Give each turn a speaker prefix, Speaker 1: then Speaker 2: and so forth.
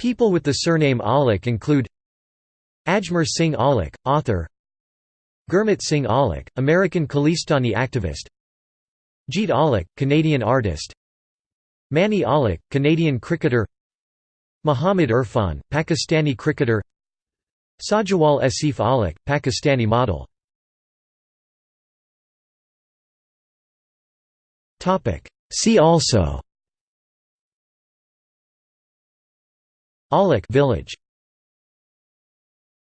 Speaker 1: People with the surname Aulakh include Ajmer Singh Aulakh, author Gurmit Singh Aulakh, American Khalistani activist Jeet Aulakh, Canadian artist Mani Aulakh, Canadian cricketer Muhammad Irfan, Pakistani cricketer Sajawal Asif Aulakh, Pakistani model. See also Aulakh village